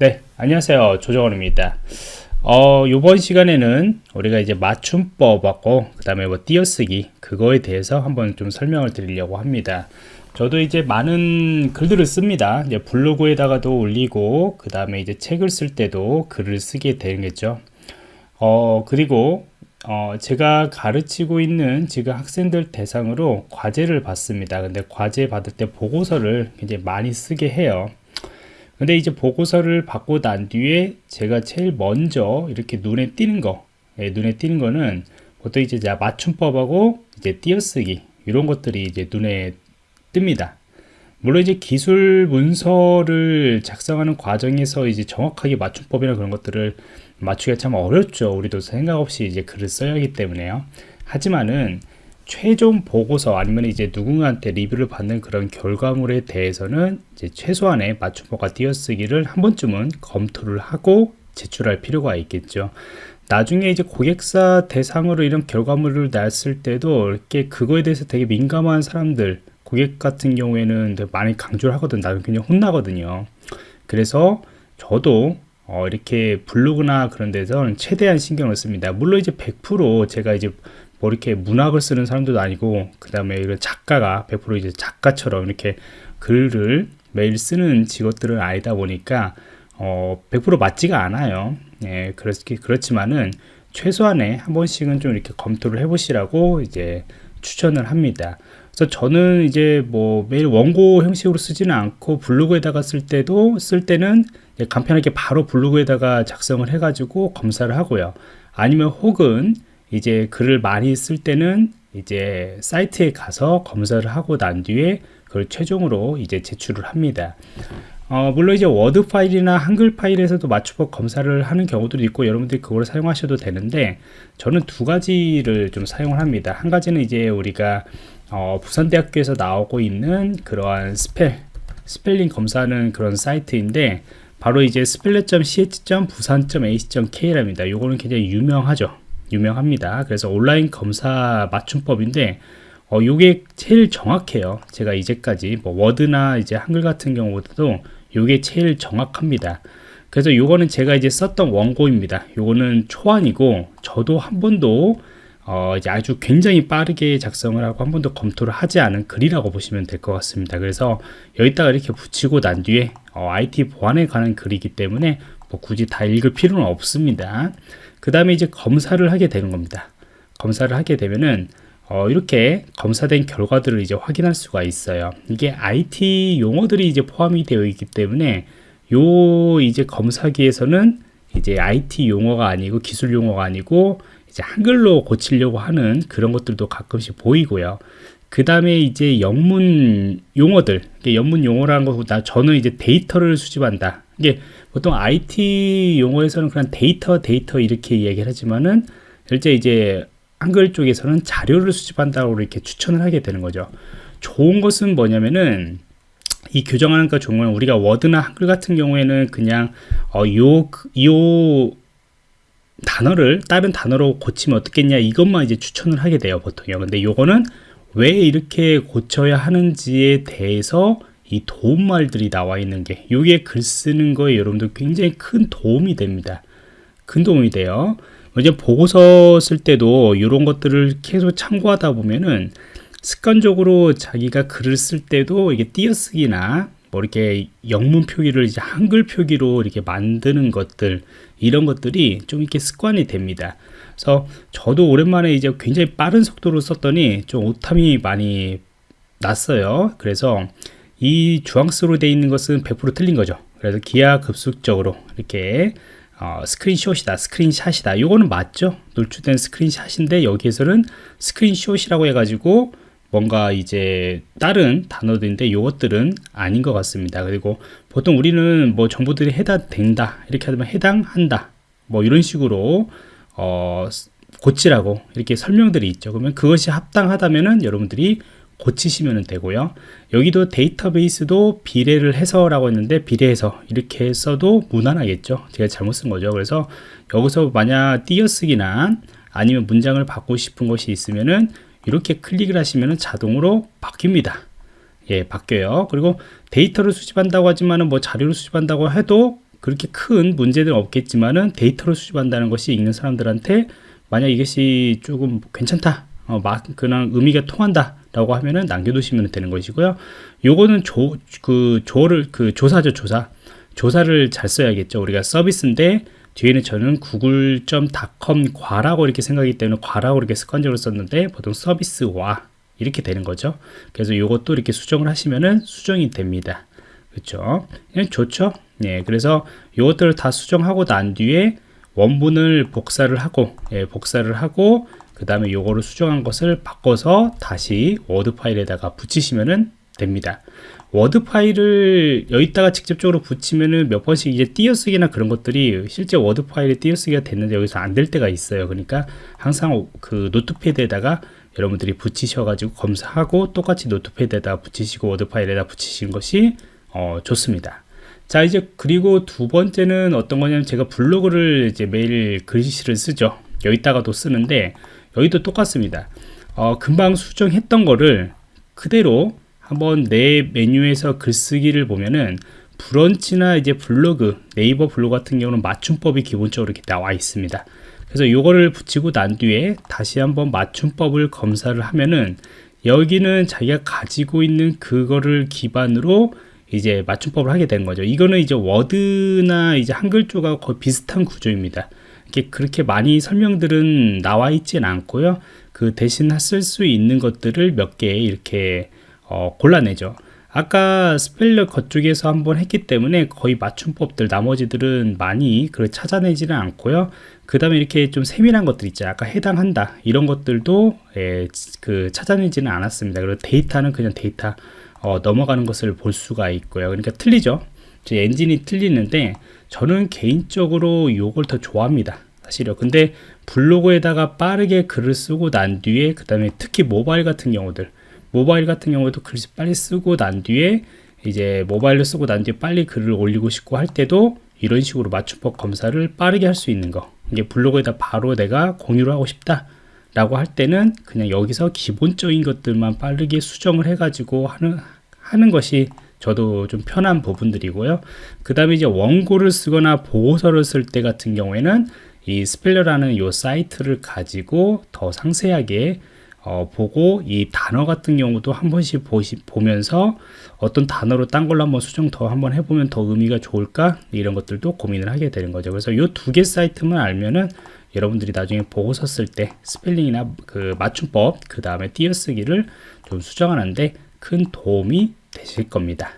네, 안녕하세요. 조정원입니다. 어, 요번 시간에는 우리가 이제 맞춤법하고 그 다음에 뭐 띄어쓰기 그거에 대해서 한번 좀 설명을 드리려고 합니다. 저도 이제 많은 글들을 씁니다. 이제 블로그에다가도 올리고 그 다음에 이제 책을 쓸 때도 글을 쓰게 되겠죠. 어, 그리고 어, 제가 가르치고 있는 지금 학생들 대상으로 과제를 받습니다. 근데 과제 받을 때 보고서를 굉장히 많이 쓰게 해요. 근데 이제 보고서를 받고 난 뒤에 제가 제일 먼저 이렇게 눈에 띄는 거, 예, 눈에 띄는 거는 보통 이제 맞춤법하고 이제 띄어쓰기 이런 것들이 이제 눈에 뜹니다. 물론 이제 기술 문서를 작성하는 과정에서 이제 정확하게 맞춤법이나 그런 것들을 맞추기가 참 어렵죠. 우리도 생각 없이 이제 글을 써야 하기 때문에요. 하지만은 최종 보고서 아니면 이제 누군가한테 리뷰를 받는 그런 결과물에 대해서는 이제 최소한의 맞춤법과 띄어쓰기를 한 번쯤은 검토를 하고 제출할 필요가 있겠죠. 나중에 이제 고객사 대상으로 이런 결과물을 냈을 때도 이렇게 그거에 대해서 되게 민감한 사람들 고객 같은 경우에는 많이 강조를 하거든. 나는 굉장히 혼나거든요. 그래서 저도 어, 이렇게 블로그나 그런 데서 최대한 신경을 씁니다. 물론 이제 100% 제가 이제 뭐 이렇게 문학을 쓰는 사람들도 아니고 그 다음에 작가가 100% 이제 작가처럼 이렇게 글을 매일 쓰는 직업들은 아니다 보니까 어, 100% 맞지가 않아요 예, 그렇기, 그렇지만은 최소한의 한 번씩은 좀 이렇게 검토를 해보시라고 이제 추천을 합니다 그래서 저는 이제 뭐 매일 원고 형식으로 쓰지는 않고 블로그에다가 쓸 때도 쓸 때는 간편하게 바로 블로그에다가 작성을 해가지고 검사를 하고요. 아니면 혹은 이제 글을 많이 쓸 때는 이제 사이트에 가서 검사를 하고 난 뒤에 그걸 최종으로 이제 제출을 합니다. 어, 물론 이제 워드 파일이나 한글 파일에서도 맞춤법 검사를 하는 경우도 있고 여러분들이 그걸 사용하셔도 되는데 저는 두 가지를 좀 사용을 합니다. 한 가지는 이제 우리가 어, 부산대학교에서 나오고 있는 그러한 spell 스펠링 검사하는 그런 사이트인데 바로 이제 speller.cs.pusan.ac.kr랍니다. 이거는 굉장히 유명하죠. 유명합니다. 그래서 온라인 검사 맞춤법인데 어, 요게 제일 정확해요. 제가 이제까지 뭐 워드나 이제 한글 같은 경우보다도 요게 제일 정확합니다. 그래서 요거는 제가 이제 썼던 원고입니다. 요거는 초안이고 저도 한 번도 어, 이제 아주 굉장히 빠르게 작성을 하고 한 번도 검토를 하지 않은 글이라고 보시면 될 것 같습니다. 그래서 여기다가 이렇게 붙이고 난 뒤에 어, IT 보안에 관한 글이기 때문에 뭐 굳이 다 읽을 필요는 없습니다. 그 다음에 이제 검사를 하게 되는 겁니다. 검사를 하게 되면은 어, 이렇게 검사된 결과들을 이제 확인할 수가 있어요. 이게 IT 용어들이 이제 포함이 되어 있기 때문에 요 이제 검사기에서는 이제 IT 용어가 아니고 기술 용어가 아니고 이제 한글로 고치려고 하는 그런 것들도 가끔씩 보이고요. 그 다음에 이제 영문 용어들, 영문 용어라는 것보다 저는 이제 데이터를 수집한다. 이게 보통 IT 용어에서는 그냥 데이터, 데이터 이렇게 이야기를 하지만은 실제 이제 한글 쪽에서는 자료를 수집한다고 이렇게 추천을 하게 되는 거죠. 좋은 것은 뭐냐면은 이 교정하는 거 좋은 건 우리가 워드나 한글 같은 경우에는 그냥 어, 요, 요 단어를 다른 단어로 고치면 어떻겠냐 이것만 이제 추천을 하게 돼요 보통요 근데 요거는 왜 이렇게 고쳐야 하는지에 대해서 이 도움말들이 나와 있는 게 요게 글 쓰는 거에 여러분들 굉장히 큰 도움이 됩니다. 큰 도움이 돼요. 이제 보고서 쓸 때도 이런 것들을 계속 참고하다 보면은 습관적으로 자기가 글을 쓸 때도 이게 띄어쓰기나 뭐 이렇게 영문 표기를 이제 한글 표기로 이렇게 만드는 것들 이런 것들이 좀 이렇게 습관이 됩니다. 그래서 저도 오랜만에 이제 굉장히 빠른 속도로 썼더니 좀 오탐이 많이 났어요. 그래서 이 주황수로 되어 있는 것은 100% 틀린 거죠. 그래서 기하급수적으로 이렇게 어, 스크린샷이다 스크린샷이다 이거는 맞죠 노출된 스크린샷인데 여기에서는 스크린샷이라고 해가지고 뭔가 이제 다른 단어들인데 이것들은 아닌 것 같습니다. 그리고 보통 우리는 뭐 정보들이 해당된다 이렇게 하면 해당한다 뭐 이런 식으로 어 고치라고 이렇게 설명들이 있죠. 그러면 그것이 합당하다면은 여러분들이 고치시면 되고요. 여기도 데이터베이스도 비례를 해서 라고 했는데 비례해서 이렇게 써도 무난하겠죠. 제가 잘못 쓴 거죠. 그래서 여기서 만약 띄어쓰기나 아니면 문장을 바꾸고 싶은 것이 있으면은 이렇게 클릭을 하시면 자동으로 바뀝니다. 예 바뀌어요. 그리고 데이터를 수집한다고 하지만은 뭐 자료를 수집한다고 해도 그렇게 큰 문제는 없겠지만은 데이터로 수집한다는 것이 읽는 사람들한테 만약 이것이 조금 괜찮다 어, 막 그냥 의미가 통한다 라고 하면은 남겨두시면 되는 것이고요. 요거는 조, 그 조를 그 조사죠 조사. 조사를 잘 써야겠죠. 우리가 서비스인데 뒤에는 저는 google.com 과라고 이렇게 생각하기 때문에 과라고 이렇게 습관적으로 썼는데 보통 서비스와 이렇게 되는 거죠. 그래서 요것도 이렇게 수정을 하시면은 수정이 됩니다. 그렇죠 좋죠? 예 그래서 요것들을 다 수정하고 난 뒤에 원본을 복사를 하고 예, 복사를 하고 그 다음에 요거를 수정한 것을 바꿔서 다시 워드 파일에다가 붙이시면 됩니다 워드 파일을 여기다가 직접적으로 붙이면은 몇 번씩 이제 띄어쓰기나 그런 것들이 실제 워드 파일에 띄어쓰기가 됐는데 여기서 안 될 때가 있어요. 그러니까 항상 그 notepad에다가 여러분들이 붙이셔 가지고 검사하고 똑같이 notepad에다 붙이시고 워드 파일에다 붙이시는 것이 어, 좋습니다. 자 이제 그리고 두 번째는 어떤 거냐면 제가 블로그를 이제 매일 글씨를 쓰죠. 여기다가도 쓰는데 여기도 똑같습니다. 어, 금방 수정했던 거를 그대로 한번 내 메뉴에서 글쓰기를 보면은 브런치나 이제 블로그 네이버 블로그 같은 경우는 맞춤법이 기본적으로 이렇게 나와 있습니다. 그래서 이거를 붙이고 난 뒤에 다시 한번 맞춤법을 검사를 하면은 여기는 자기가 가지고 있는 그거를 기반으로 이제 맞춤법을 하게 된 거죠. 이거는 이제 워드나 이제 한글조가 거의 비슷한 구조입니다. 이렇게 그렇게 많이 설명들은 나와 있지는 않고요. 그 대신 쓸 수 있는 것들을 몇 개 이렇게 어, 골라내죠. 아까 speller 그쪽에서 한번 했기 때문에 거의 맞춤법들 나머지들은 많이 그 찾아내지는 않고요. 그 다음에 이렇게 좀 세밀한 것들 있죠. 아까 해당한다. 이런 것들도 예, 그 찾아내지는 않았습니다. 그리고 데이터는 그냥 데이터 어, 넘어가는 것을 볼 수가 있고요. 그러니까 틀리죠. 엔진이 틀리는데 저는 개인적으로 이걸 더 좋아합니다 사실요 근데 블로그에다가 빠르게 글을 쓰고 난 뒤에 그 다음에 특히 모바일 같은 경우들 모바일 같은 경우에도 글을 빨리 쓰고 난 뒤에 이제 모바일로 쓰고 난 뒤에 빨리 글을 올리고 싶고 할 때도 이런 식으로 맞춤법 검사를 빠르게 할 수 있는 거. 이게 블로그에다 바로 내가 공유를 하고 싶다 라고 할 때는 그냥 여기서 기본적인 것들만 빠르게 수정을 해 가지고 하는 하는 것이 저도 좀 편한 부분들이고요. 그 다음에 이제 원고를 쓰거나 보고서를 쓸 때 같은 경우에는 이 speller라는 이 사이트를 가지고 더 상세하게 어, 보고 이 단어 같은 경우도 한 번씩 보시, 보면서 어떤 단어로 딴 걸로 한번 수정 더 한번 해보면 더 의미가 좋을까? 이런 것들도 고민을 하게 되는 거죠. 그래서 이 두 개 사이트만 알면은 여러분들이 나중에 보고서 쓸 때 스펠링이나 그 맞춤법 그 다음에 띄어쓰기를 좀 수정하는데 큰 도움이 되실 겁니다